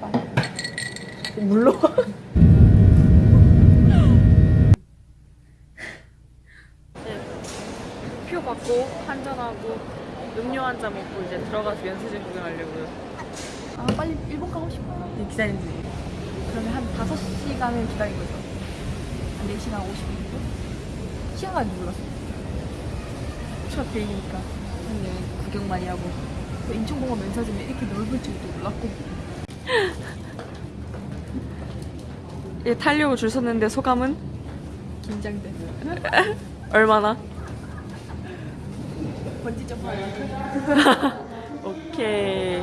장발. 물로. 표 받고 한잔하고 음료 한 잔 먹고 이제 들어가서 연수진 구경하려고요. 아 빨리 일본 가고 싶어. 네, 기다리는 중. 그러면 한 5시간을 기다린 거죠. 한 4시간 50분? 시간 가는 줄 몰랐어. 첫. 그냥 구경 많이 하고. 또 인천공항 면사점이 이렇게 넓을 줄도 몰랐고. 예, 타려고 줄 섰는데 소감은 긴장돼. 얼마나? 번지 점프하는 오케이.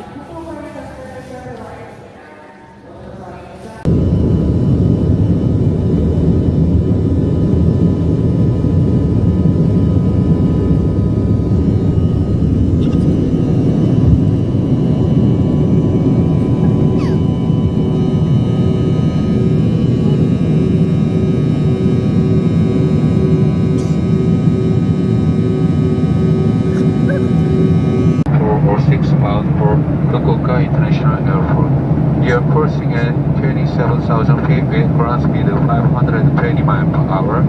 four or six miles for Fukuoka International Airport. You are cruising at 27,000 feet with ground speed of 520 miles per hour.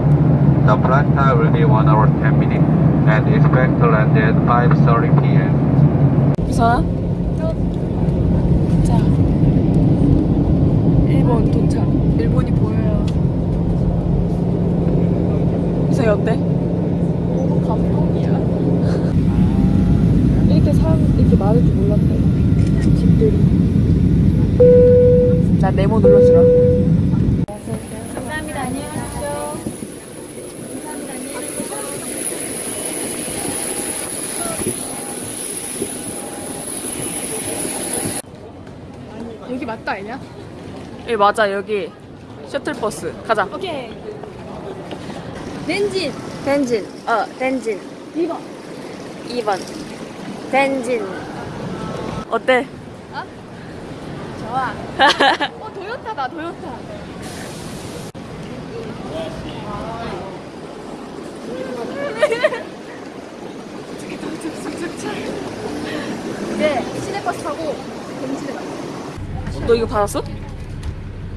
The flight time will be 1 hour 10 minutes and expect to land at 5.30 p.m. 우선아? 자. 일본 도착. 일본이 보여요. 이상이 어때? 너무 감동이야. 이렇게 사람 이렇게 많을 줄 몰랐대. 집들이. 나 네모 눌러주라. 감사합니다. 안녕하세요. 여기 맞다 아니냐? 예, 맞아. 여기 셔틀버스. 가자. 오케이. 렌진 덴진. 어, 덴진. 2번. 2번. 덴진. 어때? 좋아. 어 도요타다 도요타. 네 시내버스 타고 벤치에 갔어. 너 이거 받았어?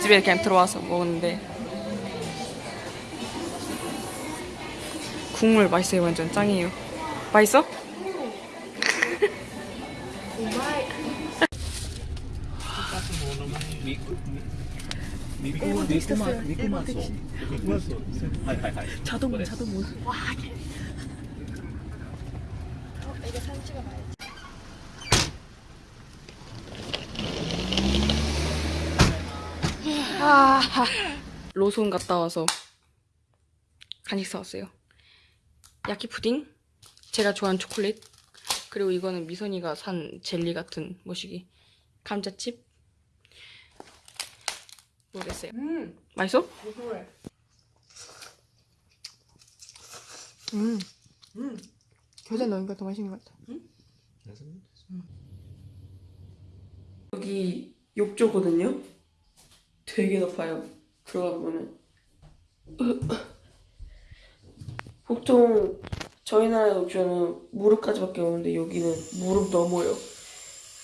집에 그냥 들어와서 먹었는데. 국물 맛있어요. 완전 짱이에요. 맛있어? 자동문, 자동문. 와, 이거 사진 찍어봐야지. 아, 로손 갔다 와서 간식 사왔어요. 야키 푸딩, 제가 좋아하는 초콜릿, 그리고 이거는 미선이가 산 젤리 같은 뭐시기, 감자칩. 모르겠어요. 음. 맛있어? 음. 음. 겨자 넣으니까 더 맛있는 것 같아. 여기 욕조거든요. 되게 높아요. 들어가 보면은 보통 저희 나라 욕조는 무릎까지밖에 없는데 여기는 무릎 넘어요.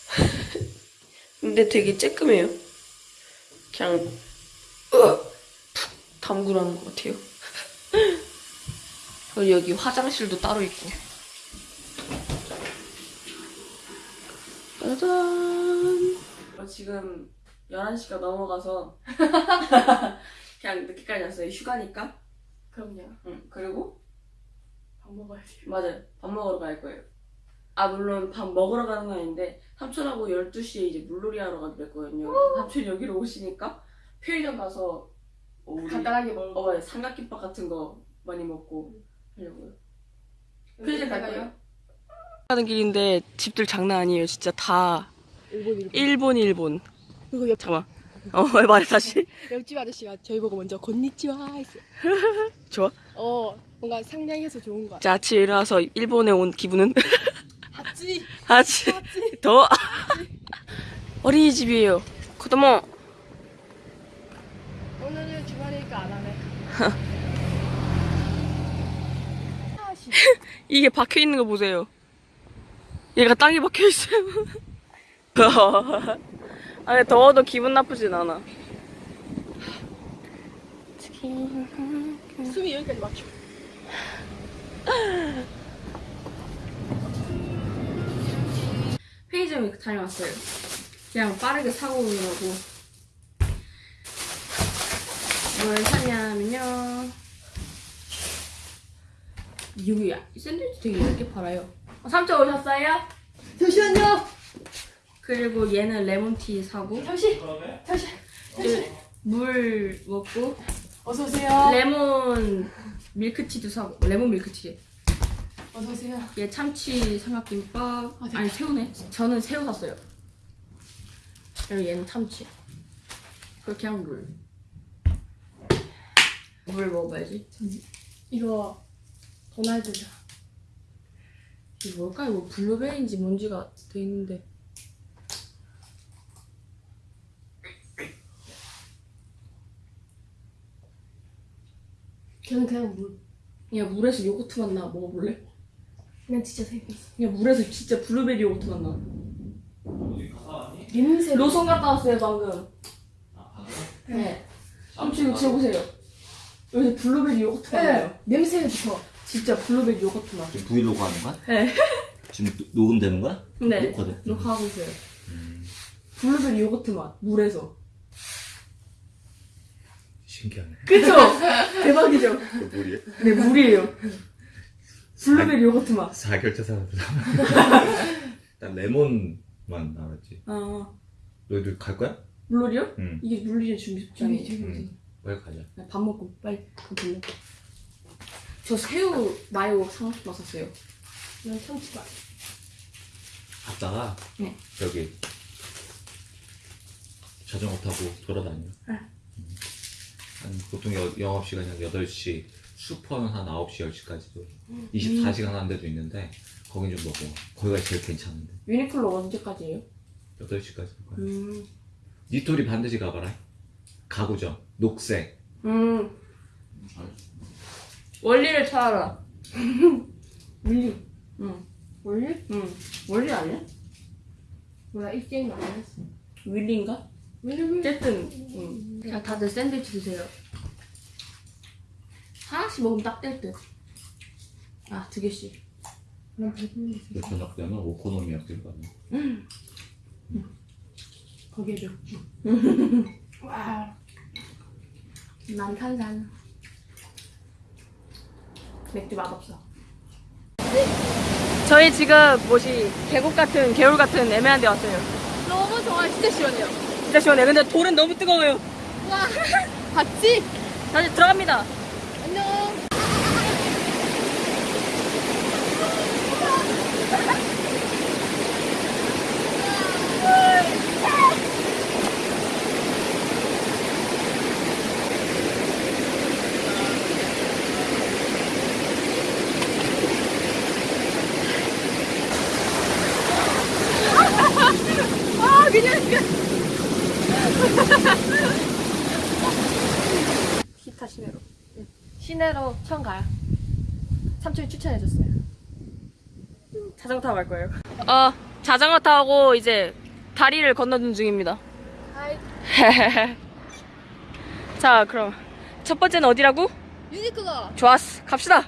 근데 되게 쬐끔해요. 그냥 푹 담그라는 것 같아요. 그리고 여기 화장실도 따로 있고. 짜잔. 어, 지금 11시가 넘어가서 그냥 늦게까지 왔어요. 휴가니까. 그럼요. 응. 그리고 밥 먹어야지. 맞아요. 밥 먹으러 갈 거예요. 아 물론 밥 먹으러 가는 건 아닌데 삼촌하고 12시에 이제 물놀이 하러 가기로 했거든요. 삼촌 여기로 오시니까 편의점 가서 어, 우리 간단하게 먹고. 어, 맞아요. 삼각김밥 같은 거 많이 먹고 하려고요. 편의점 갈 거예요. 가는 길인데 집들 장난 아니에요. 진짜 다 일본 일본. 일본 일본. 그리고 옆 잠깐만. 어, 왜 말해 다시? 옆집 아저씨가 저희 보고 먼저 곤니치와 했어요. 좋아. 어, 뭔가 상냥해서 좋은 거 같아. 자, 아침에 일어나서 일본에 온 기분은? 봤지? 아치 더 어린이집이에요. 코도모 오늘은 주말이니까 안 하네. 이게 박혀 있는 거 보세요. 얘가 땅에 박혀 있어요. 아니 더워도 기분 나쁘진 않아. 숨이 여기까지 막혀. 편의점에 다녀왔어요. 그냥 빠르게 사고 오느라고. 뭘 샀냐면요. 여기 샌드위치 되게 얇게 팔아요. 어, 3.5 샀어요? 잠시만요! 그리고 얘는 레몬티 사고 잠시! 잠시! 그물 먹고 어서오세요. 레몬 밀크티도 사고 레몬 밀크티 어서오세요. 얘 참치 삼각김밥 아. 아니 새우네 저는 새우 샀어요 그리고 얘는 참치 그리고 그냥 물물 먹어봐야지 이거 도날드죠. 이게 뭘까요? 뭐 블루베리인지 뭔지가 돼 있는데 저는 그냥 물. 그냥 물에서 요거트 맛 나 먹어볼래? 그냥 진짜 생겼어. 그냥 물에서 진짜 블루베리 요거트 맛 나. 냄새. 로손 갔다 왔어요 방금. 네. 한번 지금 지어보세요. 여기서 블루베리 요거트 맛 나요. 네. 냄새부터. 진짜 블루베리 요거트 맛. 지금 브이로그 하는 거야? 네. 지금 노- 녹음되는 거야? 네. 녹화돼? 녹화하고 있어요. 블루베리 요거트 맛 물에서. 신기하네. 그쵸? 대박이죠? 물이야? 네 물이에요. 블루베리 요거트 맛. 사결제 사람들. 난 레몬만 알았지. 아 너희들 갈 거야? 물놀이요? 응. 이게 물놀이 준비 응. 저기. 빨리 가자. 네, 밥 먹고 빨리 가볼래? 저 새우 마요 상추 샀어요. 난 참치가. 갔다가 네. 저기 자전거 타고 돌아다녀. 네. 음. 한 보통 여- 영업시간이 한 8시, 슈퍼는 한 9시, 10시까지도 음. 24시간 하는 데도 있는데 거긴 좀 먹어. 거기가 제일 괜찮은데. 유니클로 언제까지예요? 8시까지. 음. 니토리 반드시 가봐라. 가구점, 녹색. 음. 원리를 찾아라. 원리. 응. 원리? 응. 원리 아니야? 뭐야, 입쟁이 많이 했어. 윌리인가? 어쨌든. 응. 자, 다들 샌드위치 드세요. 하나씩 먹으면 딱 될 듯. 아, 두 개씩. 난 배부른데. 저녁 때는 오코노미야끼를 거기에 맥주. 와. 난 탄산. 맥주 맛없어. 저희 지금 뭐지 계곡 같은 개울 같은 애매한 데 왔어요. 너무 좋아, 진짜 시원해요. 진짜 시원해. 근데 돌은 너무 뜨거워요. 와. 봤지? 다시 들어갑니다. 안녕. 기타 시내로. 시내로 처음 가요. 삼촌이 추천해줬어요. 자전거 타고 갈 거예요. 어, 자전거 타고 이제 다리를 건너는 중입니다. 자, 그럼 첫 번째는 어디라고? 유니크가. 좋았어. 갑시다.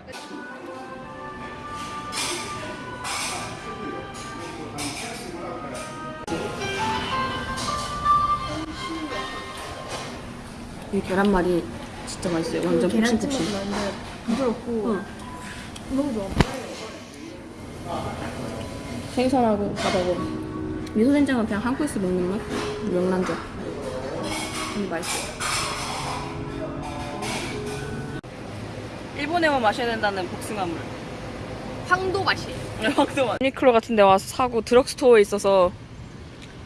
이 계란말이 진짜 맛있어요. 완전 푹신푹신. 많은데 부드럽고 응. 너무 좋아. 생선하고 밥하고 미소된장은 그냥 한국에서 먹는 맛? 명란젓. 근데 맛있어요. 일본에만 마셔야 된다는 복숭아물. 황도 맛이에요. 확도 유니클로 같은 데 와서 사고 드럭스토어에 있어서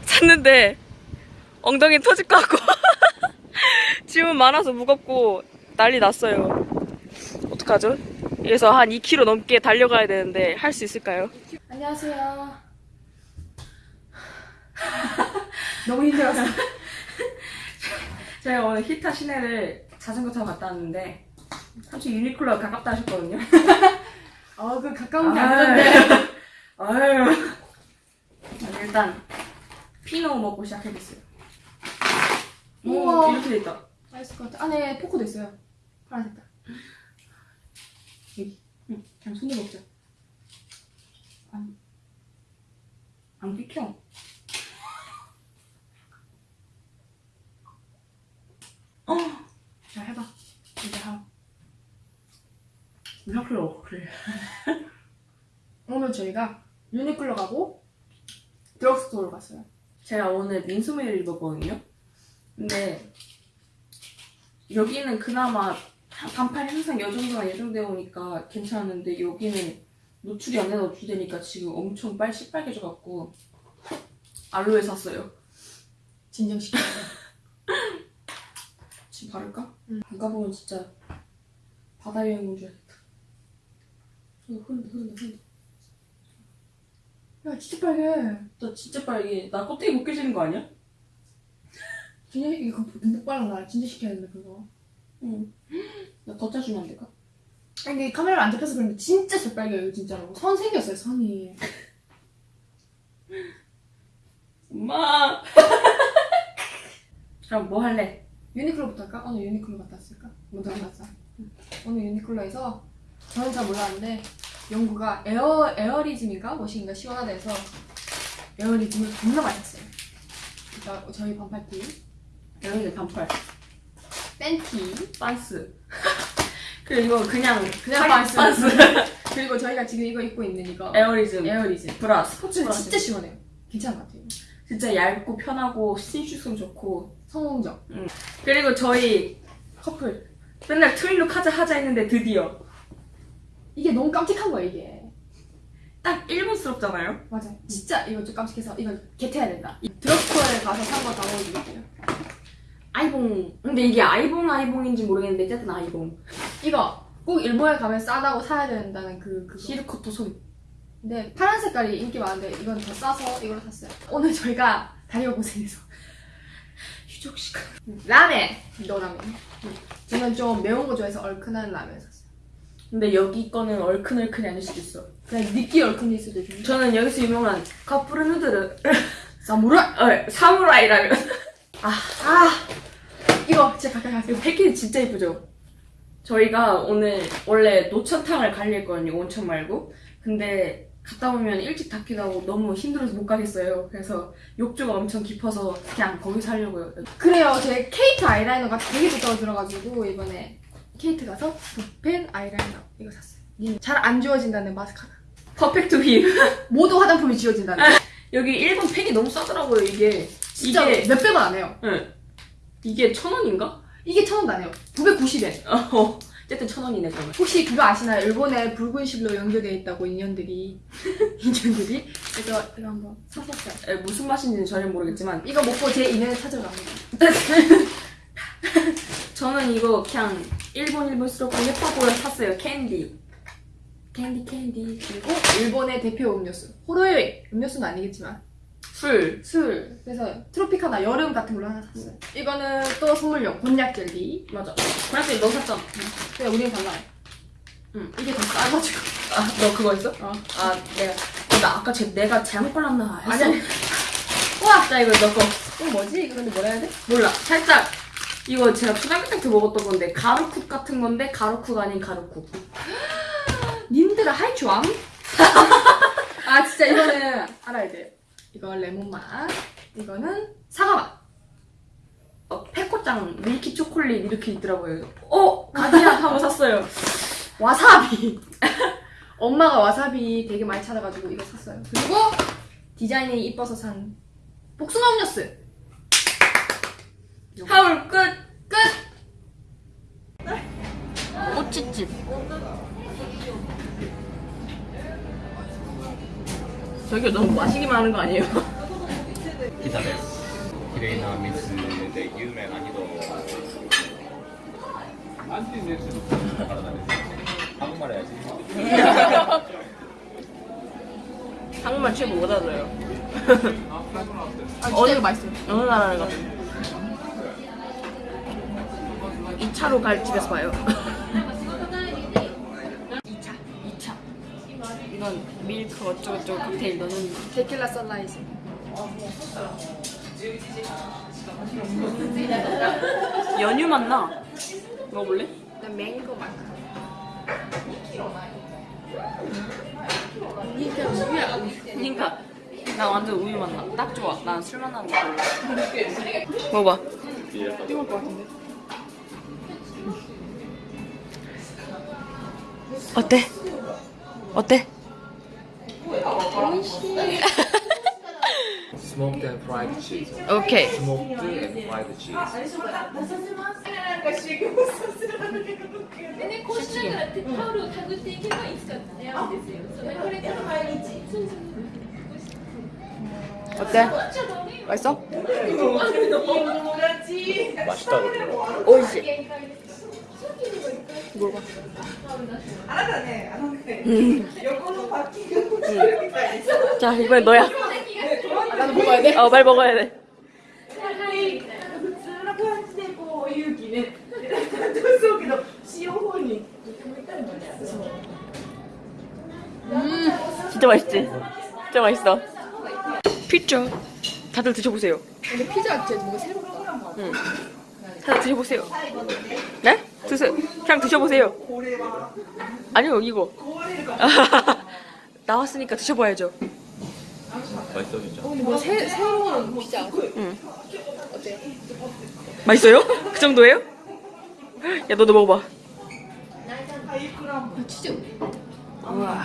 샀는데 엉덩이 터질 것 같고 짐은 많아서 무겁고 난리 났어요. 어떡하죠? 그래서 한 2km 넘게 달려가야 되는데 할 수 있을까요? 안녕하세요. 너무 힘들었어. 제가 오늘 히타 시내를 자전거 타고 갔다 왔는데 솔직히 유니클로가 가깝다 하셨거든요. 아, 그 가까운 게. 아니던데. 아유. 일단 피노 먹고 시작해봤어요. 오, 우와. 이렇게 돼 있다. 맛있을 것 같아. 안에 포크도 있어요. 파란색 깔. 응, 그냥 손으로 먹자. 안, 안 비켜. 어, 자, 해봐. 이제 하고. 유니클로 그래. 오늘 저희가 유니클로 가고 드럭스토어로 갔어요. 제가 오늘 민소매를 입었거든요. 근데 여기는 그나마 반팔 항상 이 정도만 예정되어 오니까 괜찮은데 여기는 노출이 안 되나 노출되니까 지금 엄청 빨 시빨개져갖고 알로에 샀어요. 진정시켜. 지금 바를까? 응. 안 가보면 진짜 바다 여행 온 줄 알겠다. 어, 흐른다 흐른다 흐른다. 야, 진짜 빨개. 나 진짜 빨개. 나 껍데기 벗겨지는 거 아니야? 진짜 이거 눈목 빨라 나 진짜 시켜야 된다 그거. 응. 나더 짜주면 안 될까? 아니 이게 카메라 안 잡혀서 그런데 진짜 새빨개요 이거 진짜로. 선 생겼어요 선이. 엄마. 그럼 뭐 할래? 유니클로부터 할까? 오늘 유니클로 갔다 왔을까? 먼저 갔다 왔어. 오늘 유니클로에서 저는 잘 몰랐는데 영구가 에어 에어리즘인가 뭐신가 시원하다 해서 에어리즘을 겁나 샀어요. 그러니까 저희 반팔티, 여기는 반팔. 팬티, 반스. 그리고 이거 그냥 그냥 파리 반스. 그리고 저희가 지금 이거 입고 있는 이거 에어리즘. 에어리즘. 브라 스포츠 진짜, 브라. 진짜 시원해요. 괜찮은 것 같아요. 진짜 얇고 편하고 신축성 좋고. 성공적 그리고 저희 커플. 맨날 트윈룩 하자 하자 했는데 드디어 이게 너무 깜찍한 거야 이게. 딱 일본스럽잖아요. 맞아. 진짜 이거 좀 깜찍해서 이거 겟해야 된다. 드럭스토어에 가서 산거다 보여드릴게요. 아이봉. 근데 이게 아이봉 아이봉인지 모르겠는데 어쨌든 아이봉. 이거 꼭 일본에 가면 싸다고 사야 된다는 그 그거. 히르코토 소리. 근데 파란 색깔이 인기 많은데 이건 더 싸서 이걸로 샀어요. 오늘 저희가 다리가 고생해서 휴족 시간. 라멘 너 라멘. 저는 좀 매운 거 좋아해서 얼큰한 라멘 샀어요. 근데 여기 거는 얼큰얼큰이 아닐 수도 있어. 그냥 느끼 얼큰일 수도 있는데. 저는 여기서 유명한 카푸르 누드르 사무라이. 어, 사무라이 라면 아 이거 진짜 가까이 가세요. 이거 패키지 진짜 이쁘죠? 저희가 오늘 원래 노천탕을 가려 했거든요 온천 말고 근데 갔다 오면 일찍 닫기도 하고 너무 힘들어서 못 가겠어요 그래서 욕조가 엄청 깊어서 그냥 거기서 하려고요 그래요. 제 케이트 아이라이너가 되게 좋다고 들어가지고 이번에 케이트 가서 붓펜 아이라이너 이거 샀어요. 잘 안 지워진다는 마스카라. 퍼펙트 휘 모두 화장품이 지워진다는. 여기 일본 펜이 너무 싸더라고요 이게 진짜 이게 몇백 원안 해요. 응. 이게 천 원인가? 이게 천 원도 안 해요. 990엔. 어 어쨌든 천 원이네 그러면 혹시 그거 아시나요? 일본에 붉은 실로 연결되어 있다고 인연들이 인연들이 그래서 이거 한번 샀었어요. 에, 무슨 맛인지는 전혀 모르겠지만 이거 먹고 제 인연을 찾아갑니다. 저는 이거 그냥 일본 일본스럽고 예뻐 보여 샀어요 캔디 캔디 캔디 그리고 일본의 대표 음료수 호로요이 음료수는 아니겠지만 술 술 그래서 트로피카나 여름 같은 걸로 하나 샀어요. 이거는 또 선물용 곤약 젤리. 맞아 그래서 너 샀잖아 근데 우리는 달라요. 응. 이게 더 싸가지고. 아 너 그거 있어? 어. 아 내가 어, 나 아까 제, 내가 잘못 골랐나 했어 아니. 우와 나 이거 너거 이거 뭐지? 이거 근데 뭐라 해야 돼? 몰라 살짝 이거 제가 초등학교 때부터 먹었던 건데 가루쿡 같은 건데 가루쿡 아닌 가루쿡 님들아 하이추암? 아 진짜 이거는 알아야 돼. 이거 레몬 맛. 이거는 사과 맛. 어, 페코짱 밀키 초콜릿 이렇게 있더라고요 어 가디안 하고 샀어요 와사비. 엄마가 와사비 되게 많이 찾아가지고 이거 샀어요. 그리고 디자인이 이뻐서 산 복숭아 음료수. haul 끝 끝. 꼬치집 저기 너무 마시기만 하는 거 아니에요? 기다려 기레이나 미스 데 유메 난이도. 안티 네츠 한국말 해야지. 한국말 최고 못 알아요. 아, 어느 맛있어요? 어느 나라는 거 2차로 갈 집에서 봐요. 이건 밀크 어쩌고저쩌고 칵테일 너는 tequila sunrise. 연유 맛나. 먹어볼래? 난 맹고 맛. 그니까 나 완전 우유 맛나. 딱 좋아. 난 술 맛나는 거 별로. 먹어봐. 뜨거울 것 같은데. 어때? 어때? smoked and fried cheese. Okay. Smoked and fried cheese. 어때? 맛있어? 맛있다 그러더라고. 오이시. 물어봐. 알았다네. 안 자, 이번엔 너야. 나도 먹어야 돼? 어, 빨리 먹어야 돼. 음 진짜 맛있지? 진짜 맛있어 피자 다들 드셔보세요 근데 피자 진짜 뭔가 새롭다 응. 다들 드셔보세요 네? 드세요 그냥 드셔보세요 아니요 이거 나왔으니까 드셔봐야죠 맛있어 진짜. 어, 뭐 새, 새로운 피지 않고? 응. 어때? 맛있어요? 그 정도예요? 야 너도 먹어봐. 아, 진짜. 와.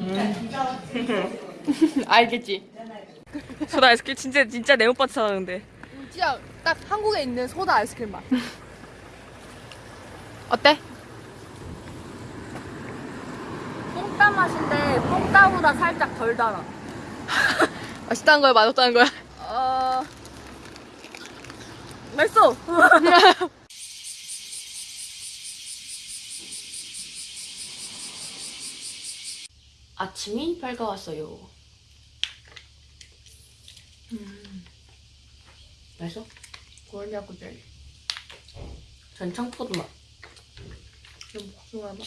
음. 알겠지. 소다 아이스크림 진짜 진짜 내 오빠 찾아는데 진짜 딱 한국에 있는 소다 아이스크림 맛. 어때? 뽕따 맛인데 뽕따보다 살짝 덜 달아. 맛있다는 거야, 맛없다는 거야? 어... 맛있어. 아침이 밝아왔어요. 음. 맛있어? 골냐고 젤리. 전 청포도 맛. 좀 복숭아 맛.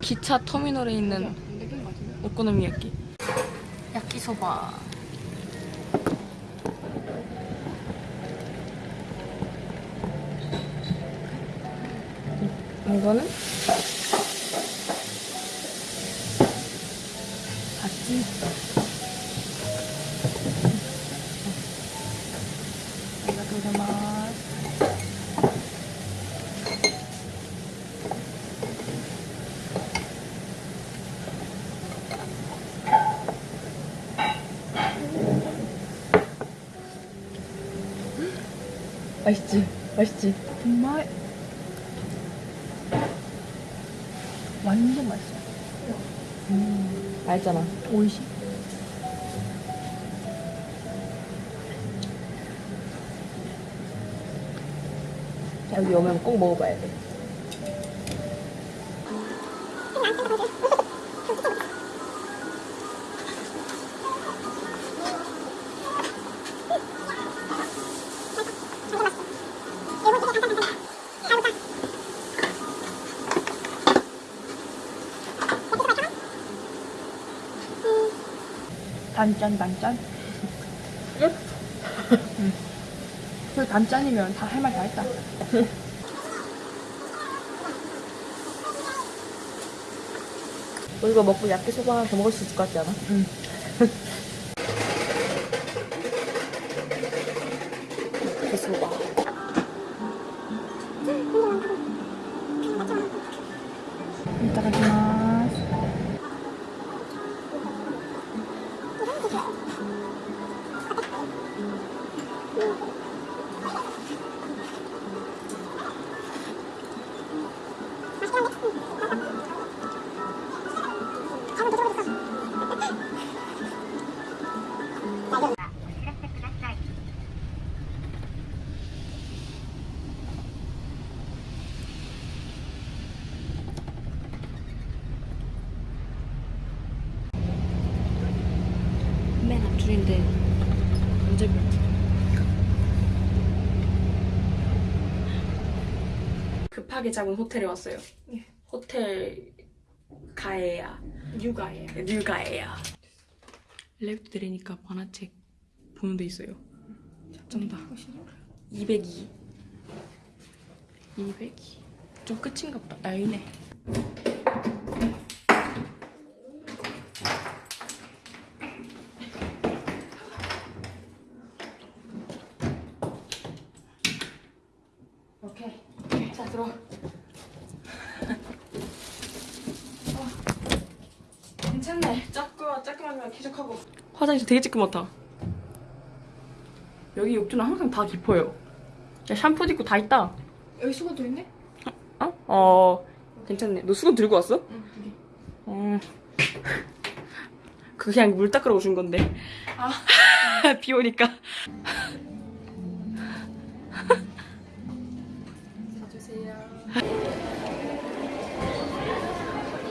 기차 터미널에 있는 오코노미야끼. 야끼소바. 이거는 같이 맛있지? 맛있지? 정말 완전 맛있어. 알잖아. 오이시. 여기 오면 꼭 먹어봐야 돼. 단짠 단짠. 끝. 응. 그 단짠이면 다 할 말 다 했다. 이거 먹고 야끼소바 하나 더 먹을 수 있을 것 같지 않아? 응. 야끼소바. 급하게 잡은 호텔에 왔어요. 호텔 가에야 육아예요. 뉴가에야. 랩 들으니까 만화책 보는 데 있어요. 쩐다. 202. 202. 좀 끝인가 보다. 아, 여기네. 오케이. 자, 들어와. 어. 괜찮네. 작고, 작게만 쾌적하고. 화장실 되게 찌끄맣다. 여기 욕조는 항상 다 깊어요. 야, 샴푸도 있고 다 있다. 여기 수건도 있네? 어? 어, 괜찮네. 너 수건 들고 왔어? 응, 여기. 어. 그게 그냥 물 닦으러 오신 건데. 아. 비 오니까. 사주세요.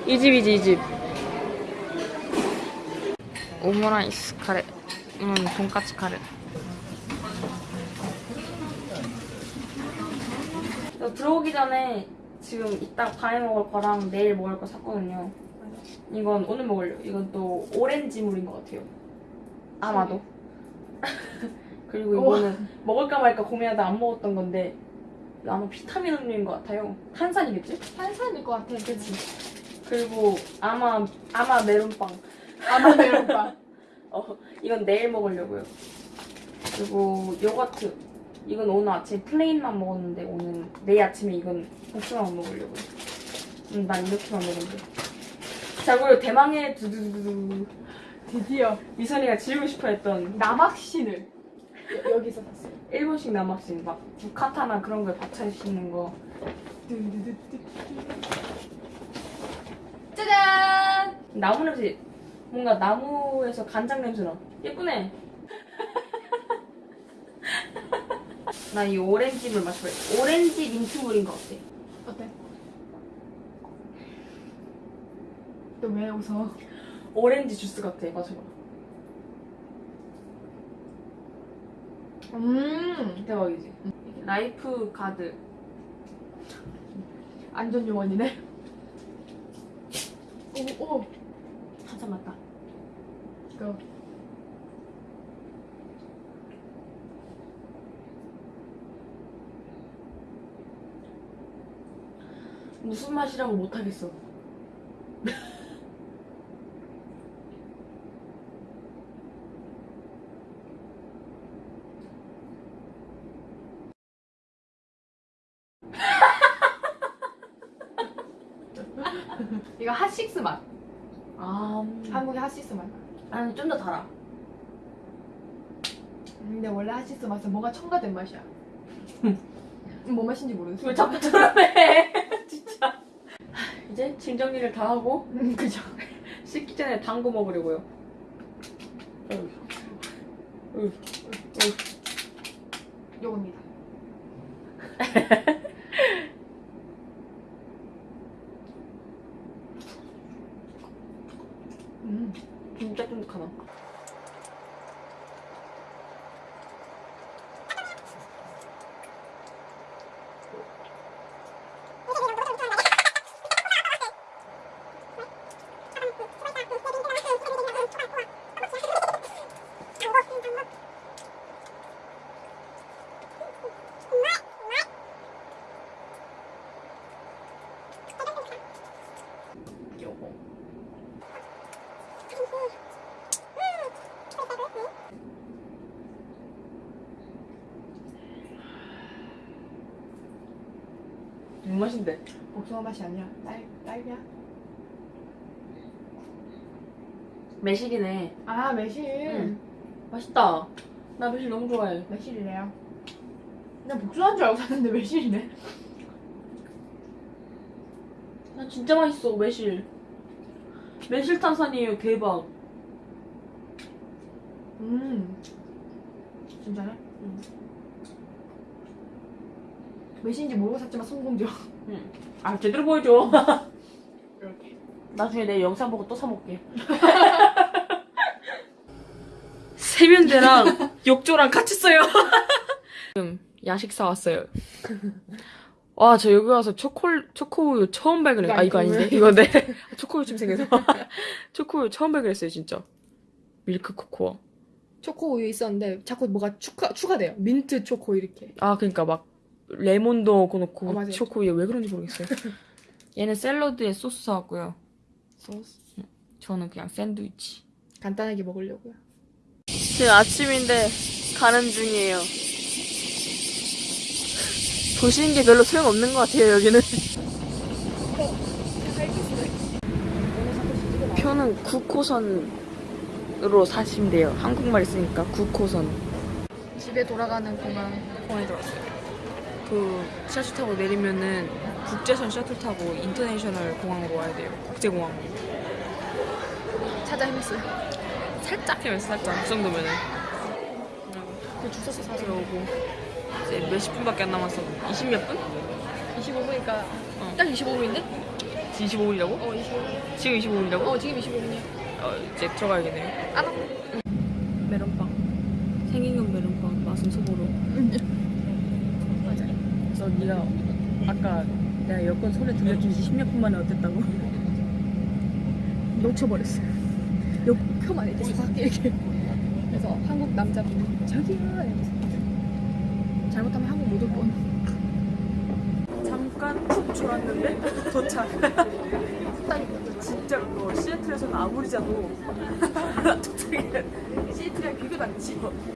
이 집이지, 이 집. 오므라이스 카레. 음, 돈까스 카레. 저 들어오기 전에 지금 이따 밤에 먹을 거랑 내일 먹을 거 샀거든요. 이건 오늘 먹으려고. 이건 또 오렌지 물인 것 같아요. 아마도. 그리고 이거는 먹을까 말까 고민하다 안 먹었던 건데 아마 비타민 음료인 것 같아요. 탄산이겠지? 탄산일 것 같아. 그치? 그리고 아마 아마 메론빵. 아마 메론빵. 어 이건 내일 먹으려고요. 그리고 요거트. 이건 오늘 아침에 plain만 먹었는데 오늘 내일 아침에 이건 복숭아만 먹으려고요. 음, 난 이렇게만 먹는데. 자 그리고 대망의 두두두두 드디어 미선이가 지우고 싶어 했던 남학신을 여- 여기서 샀어요. 일본식 남학신 막 부카타나 그런 거에 받쳐 있는 거. 짜잔! 나무 냄새 뭔가 나무에서 간장 냄새 나. 예쁘네. 나 이 오렌지물 마셔볼래. 오렌지 민트물인 것 같아. 어때? 너 왜 웃어? 오렌지 주스 같아. 마셔봐. 음, 대박이지. Lifeguard. 안전 요원이네. 오, 오, 한참 맞다. 이거. 무슨 맛이라고 못하겠어. 이거 핫식스 맛. 아, 한국의 핫식스 맛. 아니 좀 더 달아. 핫식스 맛은 뭐가 첨가된 맛이야. 음, 뭐 맛인지 모르겠어. 왜 자꾸 드러내? 진짜. 이제 짐 정리를 다 하고 음, 그죠. 씻기 전에 당구 먹으려고요. 어휴. 어휴. 요겁니다. 음, 진짜 쫀득하다. 요거. 무슨 맛인데? 복숭아 맛이 아니야. 딸, 딸기야. 매실이네. 아, 매실. 응. 맛있다. 나 매실 너무 좋아해. 매실이래요. 그냥 복숭아인 줄 알고 샀는데 매실이네. 나 진짜 맛있어 매실. 매실 탄산이에요 대박. 음. 진짜네? 응. 매실인지 모르고 샀지만 성공적. 아 제대로 보여줘. 이렇게. 나중에 내 영상 보고 또 사 먹게. 세면대랑 욕조랑 같이 써요. 지금 야식 사왔어요. 와, 저 여기 와서 초콜, 초코우유 처음 발견했어요. 아, 이거 아닌데? 이거 네. 초코우유 좀 생겨서. 초코우유 처음 발견했어요, 진짜. 밀크 코코아. 초코 우유 있었는데 자꾸 뭐가 추가 추가돼요. 민트 초코 이렇게. 아, 그니까 막, 레몬도 넣고 어, 맞아요. 초코우유 왜 그런지 모르겠어요. 얘는 샐러드에 소스 사왔고요. 소스. 저는 그냥 샌드위치. 간단하게 먹으려고요. 지금 아침인데 가는 중이에요. 보시는 게 별로 소용없는 것 같아요, 여기는. 표는 9호선으로 사시면 돼요. 한국말 있으니까 9호선. 집에 돌아가는 공항 공항에 들어왔어요. 그 셔틀 타고 내리면은 국제선 셔틀 타고 인터내셔널 공항으로 와야 돼요. 국제공항으로. 찾아 헤맸어요. 살짝 헤맸어, 살짝. 그 정도면은. 그 주소서 사서 들어오고 이제 몇십 분밖에 안 남았어. 20 몇 분? 25분이니까 어. 딱 25분인데? 25분이라고? 어 25분. 지금 25분이라고? 어 지금 25분이야. 어, 이제 들어가야겠네요. 알아. 메론빵. 생긴 건 메론빵, 맛은 소보로. 그래서 네가 아까 내가 여권 손에 들려준 지 10몇 분 만에 어땠다고? 놓쳐버렸어요. 욕표만 이렇게 싹 이렇게. 그래서 한국 남자분 저기요 잘못하면 한국 못 올 뻔. 잠깐 푹 졸았는데 도착. 진짜 그거 시애틀에서는 아무리 자도 도착해. 시애틀이랑 비교도 안 치고.